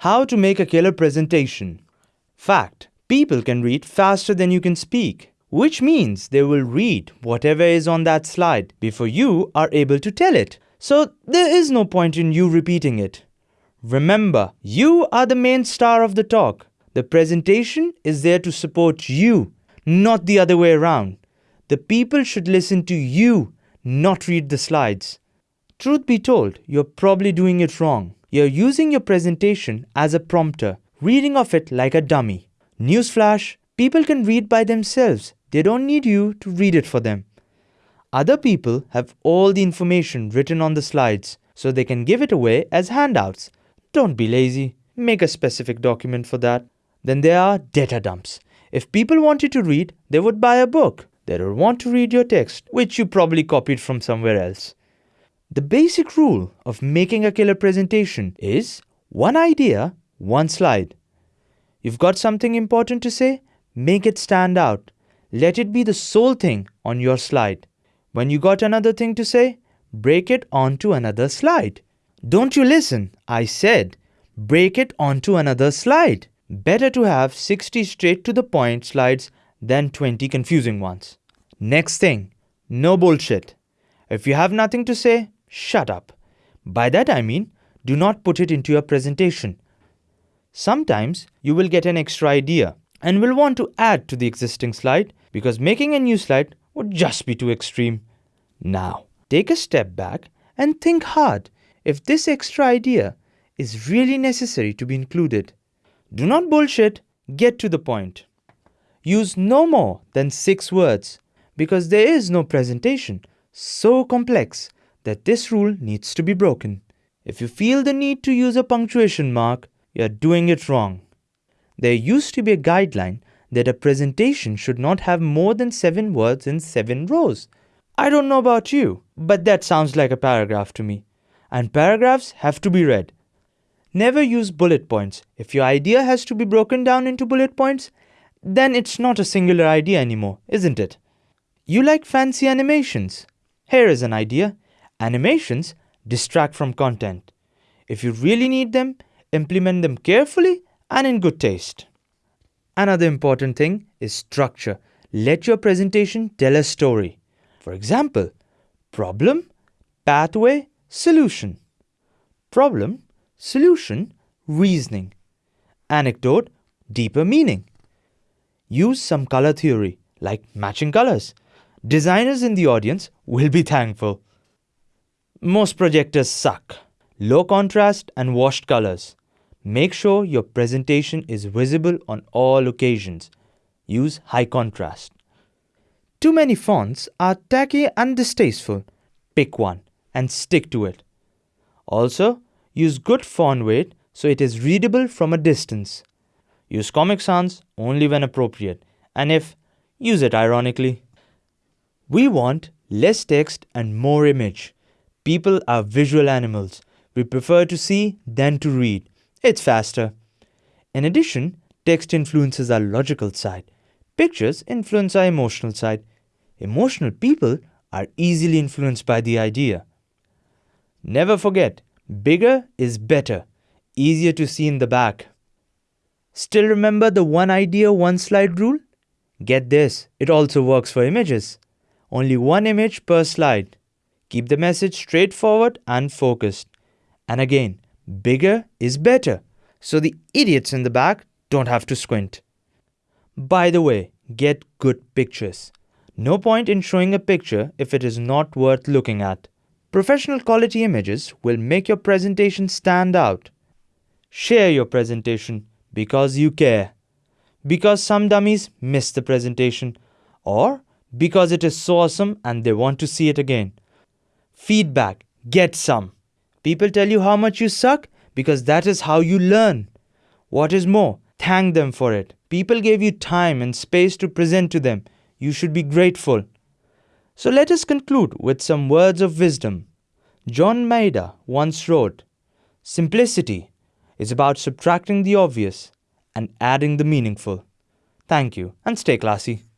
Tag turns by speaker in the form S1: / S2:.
S1: How to make a killer presentation. Fact. People can read faster than you can speak, which means they will read whatever is on that slide before you are able to tell it. So there is no point in you repeating it. Remember, you are the main star of the talk. The presentation is there to support you, not the other way around. The people should listen to you, not read the slides. Truth be told, you're probably doing it wrong. You're using your presentation as a prompter, reading off it like a dummy. Newsflash, people can read by themselves. They don't need you to read it for them. Other people have all the information written on the slides, so they can give it away as handouts. Don't be lazy. Make a specific document for that. Then there are data dumps. If people wanted to read, they would buy a book. They don't want to read your text, which you probably copied from somewhere else. The basic rule of making a killer presentation is one idea, one slide. You've got something important to say? Make it stand out. Let it be the sole thing on your slide. When you got another thing to say, break it onto another slide. Don't you listen? I said, break it onto another slide. Better to have 60 straight to the point slides than 20 confusing ones. Next thing, no bullshit. If you have nothing to say, shut up. By that I mean, do not put it into your presentation. Sometimes you will get an extra idea and will want to add to the existing slide because making a new slide would just be too extreme. Now, take a step back and think hard if this extra idea is really necessary to be included. Do not bullshit, get to the point. Use no more than six words because there is no presentation so complex that this rule needs to be broken. If you feel the need to use a punctuation mark, you are doing it wrong. There used to be a guideline that a presentation should not have more than 7 words in 7 rows. I don't know about you, but that sounds like a paragraph to me. And paragraphs have to be read. Never use bullet points. If your idea has to be broken down into bullet points, then it's not a singular idea anymore, isn't it? You like fancy animations. Here is an idea. Animations distract from content. If you really need them, implement them carefully and in good taste. Another important thing is structure. Let your presentation tell a story. For example, problem, pathway, solution. Problem, solution, reasoning. Anecdote, deeper meaning. Use some color theory, like matching colors. Designers in the audience will be thankful. Most projectors suck. Low contrast and washed colors. Make sure your presentation is visible on all occasions. Use high contrast. Too many fonts are tacky and distasteful. Pick one and stick to it. Also, use good font weight so it is readable from a distance. Use Comic Sans only when appropriate, and if, use it ironically. We want less text and more image. People are visual animals. We prefer to see than to read. It's faster. In addition, text influences our logical side. Pictures influence our emotional side. Emotional people are easily influenced by the idea. Never forget, bigger is better, easier to see in the back. Still remember the one idea, one slide rule? Get this, it also works for images. Only one image per slide. Keep the message straightforward and focused. And again, bigger is better, so the idiots in the back don't have to squint. By the way, get good pictures. No point in showing a picture if it is not worth looking at. Professional quality images will make your presentation stand out. Share your presentation because you care. Because some dummies miss the presentation or because it is so awesome and they want to see it again. Feedback, get some. People tell you how much you suck because that is how you learn. What is more, thank them for it. People gave you time and space to present to them. You should be grateful. So let us conclude with some words of wisdom. John Maeda once wrote Simplicity is about subtracting the obvious and adding the meaningful. Thank you and stay classy.